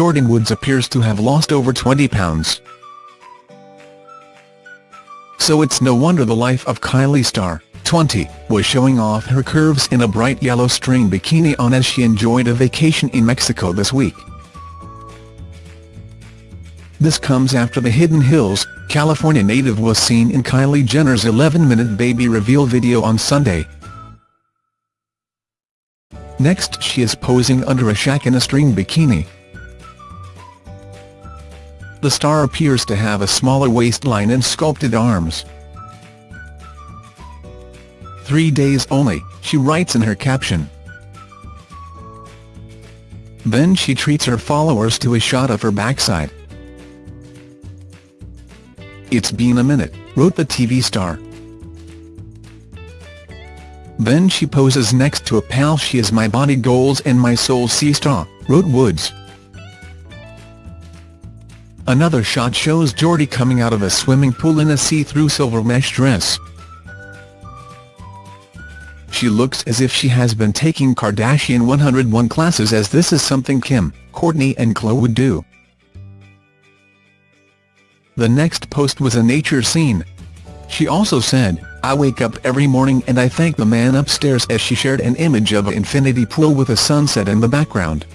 Jordyn Woods appears to have lost over 20 pounds. So it's no wonder the life of Kylie Star, 20, was showing off her curves in a bright yellow string bikini on as she enjoyed a vacation in Mexico this week. This comes after the Hidden Hills, California native was seen in Kylie Jenner's 11-minute baby reveal video on Sunday. Next she is posing under a shack in a string bikini. The star appears to have a smaller waistline and sculpted arms. Three days only, she writes in her caption. Then she treats her followers to a shot of her backside. It's been a minute, wrote the TV star. Then she poses next to a pal she is my body goals and my soul sea-star, wrote Woods. Another shot shows Jordy coming out of a swimming pool in a see-through silver mesh dress. She looks as if she has been taking Kardashian 101 classes as this is something Kim, Kourtney and Khloe would do. The next post was a nature scene. She also said, I wake up every morning and I thank the man upstairs as she shared an image of an infinity pool with a sunset in the background.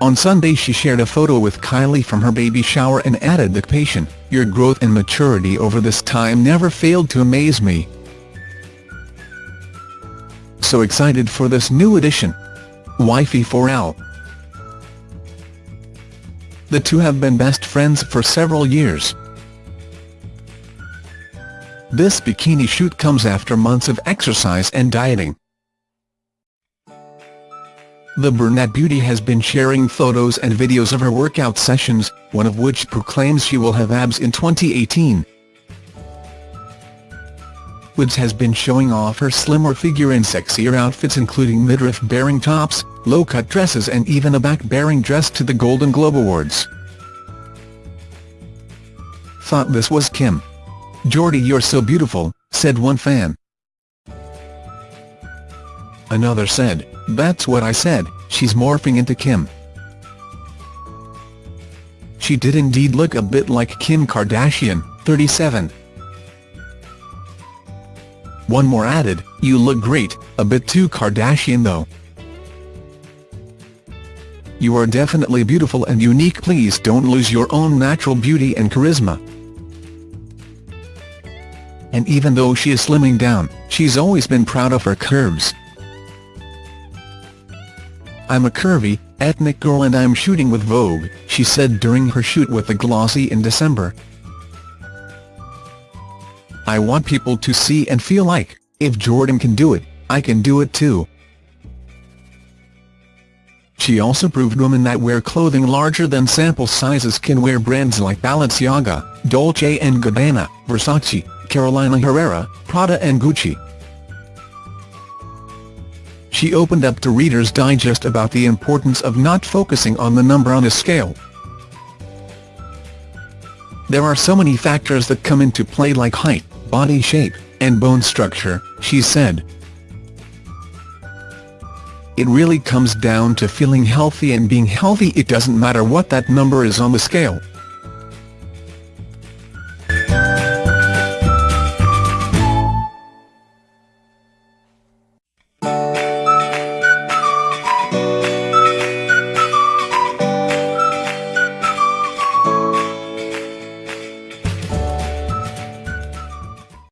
On Sunday she shared a photo with Kylie from her baby shower and added the caption, Your growth and maturity over this time never failed to amaze me. So excited for this new edition. Wifey for Al. The two have been best friends for several years. This bikini shoot comes after months of exercise and dieting. The brunette beauty has been sharing photos and videos of her workout sessions, one of which proclaims she will have abs in 2018. Woods has been showing off her slimmer figure in sexier outfits including midriff-bearing tops, low-cut dresses and even a back-bearing dress to the Golden Globe Awards. Thought this was Kim. Jordy you're so beautiful, said one fan. Another said, that's what I said, she's morphing into Kim. She did indeed look a bit like Kim Kardashian, 37. One more added, you look great, a bit too Kardashian though. You are definitely beautiful and unique please don't lose your own natural beauty and charisma. And even though she is slimming down, she's always been proud of her curves. I'm a curvy, ethnic girl and I'm shooting with Vogue, she said during her shoot with the Glossy in December. I want people to see and feel like, if Jordyn can do it, I can do it too. She also proved women that wear clothing larger than sample sizes can wear brands like Balenciaga, Dolce & Gabbana, Versace, Carolina Herrera, Prada and Gucci. She opened up to Reader's Digest about the importance of not focusing on the number on a scale. There are so many factors that come into play like height, body shape, and bone structure, she said. It really comes down to feeling healthy and being healthy it doesn't matter what that number is on the scale.